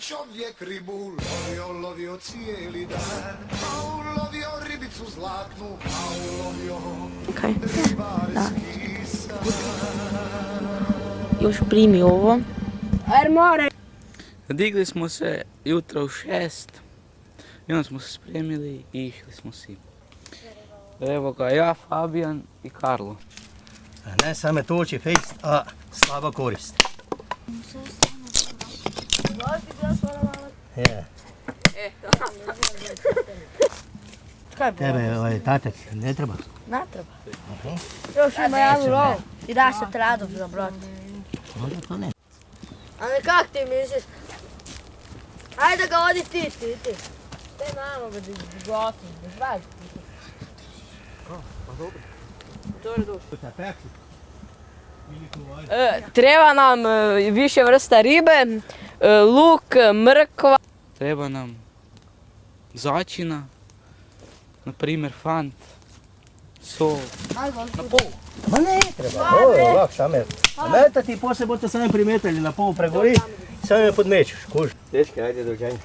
čovjek ribu lovio, lovio cijeli dan A ulovio ribicu zlatnu, a ulovio Okej. ribarski san Još primi ovo. Ajde more. Digli smo se jutro u šest i onda smo se spremili i išli smo si. Evo ga, ja, Fabijan i Karlo. Ne same tuči fejst, a slaba korist. Je. Kaj je bilo? Tebe ovaj tatec ne treba. Ne treba. Još ima jednu rovu. I da se tradov za brod. Onda to ne. Ali kak ti misliš? Ajde ga odi ti, ti, ti. Te namo ga gotovo, bez važno. E, Treba nam e, više vrsta ribe, luk, mrkva. Treba nam začina, na primjer fant, sol. Na pol. Ma ne treba, ovo je ovak same. A meta ti poslije budete sami primetili na polu pregori, sami me podmećuš, kuž. Dečki, ajde dođenje.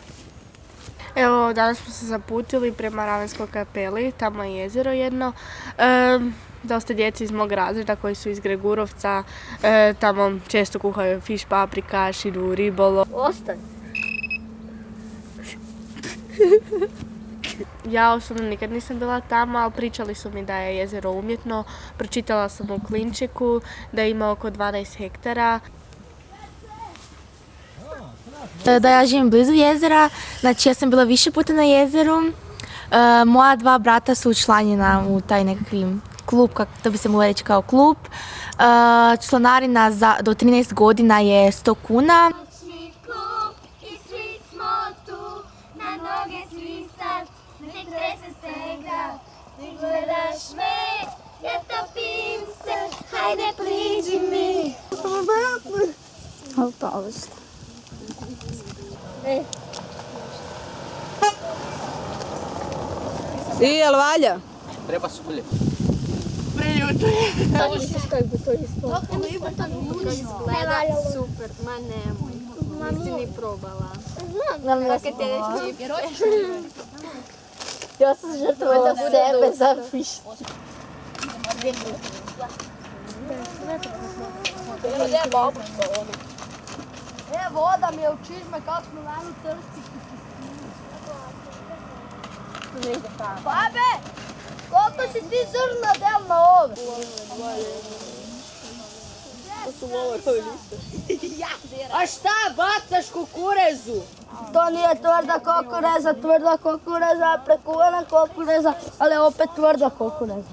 Evo, danas smo se zaputili prema Ravenskoj kapeli, tamo je jezero jedno. Em, dosta djeci iz mog razreda koji su iz Gregurovca, e, tamo često kuhaju fiš, paprika, šidu, ribolo. Ostani. Ja osobno nikad nisam bila tamo, ali pričali su mi da je jezero umjetno. Pročitala sam u Klinčeku da ima oko 12 hektara. E, da ja živim blizu jezera, znači ja sam bila više puta na jezeru. E, moja dva brata su učlanjena u taj nekakvim klub, kak, to bi se moglo reći kao klub. E, članarina za, do 13 godina je 100 kuna. Noćni klub i svi smo tu, na noge svi sad, ne trese se grad. Ti gledaš me, ja topim se, hajde priđi mi. I jel valja? Treba Той искаш как бы то исполнил. Ми потонули. Изгледа супер. Мене Нisi ni probala. Znam da sam probala. Ja sam žrtvovala sebe za fišt. Gdje je babuška ovdje? E, voda mi je u čižme kako smo nani trsti. Babe! Koliko si ti zrna del na ove? A šta bacaš kukurezu? To nije tvrda kukureza, tvrda kukureza, prekuvana kukureza, ali opet tvrda kukureza.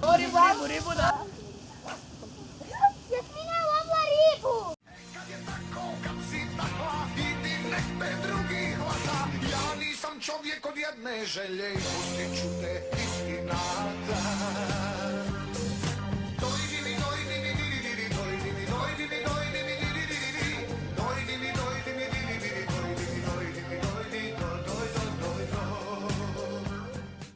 Jasmina lovila ribu. Kad je tako, kad si takva, idi nek te drugi hvata Ja nisam čovjek od jedne želje i pustit ću te istinata